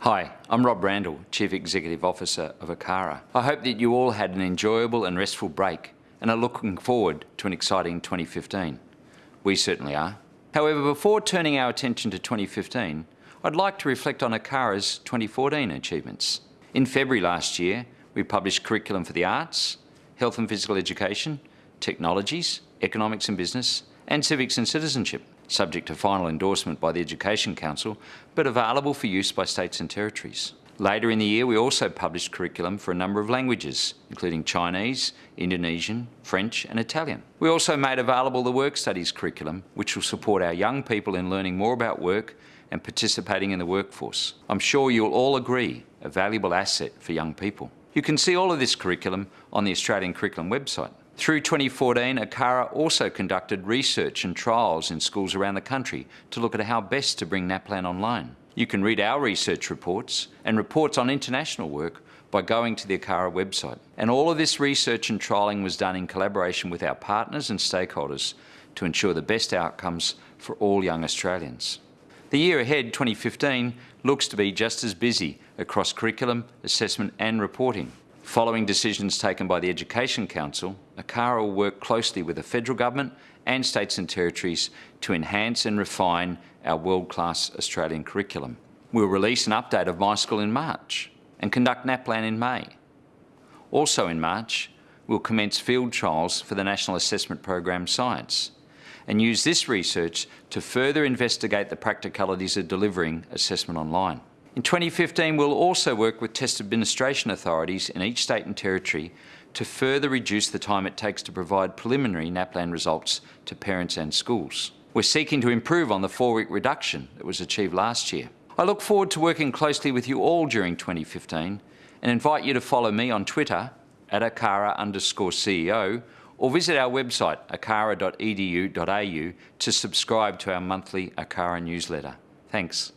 Hi, I'm Rob Randall, Chief Executive Officer of ACARA. I hope that you all had an enjoyable and restful break and are looking forward to an exciting 2015. We certainly are. However, before turning our attention to 2015, I'd like to reflect on ACARA's 2014 achievements. In February last year, we published Curriculum for the Arts, Health and Physical Education, Technologies, Economics and Business, and Civics and Citizenship subject to final endorsement by the Education Council, but available for use by states and territories. Later in the year, we also published curriculum for a number of languages, including Chinese, Indonesian, French and Italian. We also made available the Work Studies curriculum, which will support our young people in learning more about work and participating in the workforce. I'm sure you'll all agree, a valuable asset for young people. You can see all of this curriculum on the Australian Curriculum website. Through 2014, ACARA also conducted research and trials in schools around the country to look at how best to bring NAPLAN online. You can read our research reports and reports on international work by going to the ACARA website. And all of this research and trialling was done in collaboration with our partners and stakeholders to ensure the best outcomes for all young Australians. The year ahead, 2015, looks to be just as busy across curriculum, assessment and reporting. Following decisions taken by the Education Council, ACARA will work closely with the federal government and states and territories to enhance and refine our world-class Australian curriculum. We'll release an update of My School in March and conduct NAPLAN in May. Also in March, we'll commence field trials for the National Assessment Program Science and use this research to further investigate the practicalities of delivering assessment online. In 2015, we'll also work with test administration authorities in each state and territory to further reduce the time it takes to provide preliminary NAPLAN results to parents and schools. We're seeking to improve on the four-week reduction that was achieved last year. I look forward to working closely with you all during 2015 and invite you to follow me on Twitter at acara underscore CEO or visit our website acara.edu.au to subscribe to our monthly ACARA newsletter. Thanks.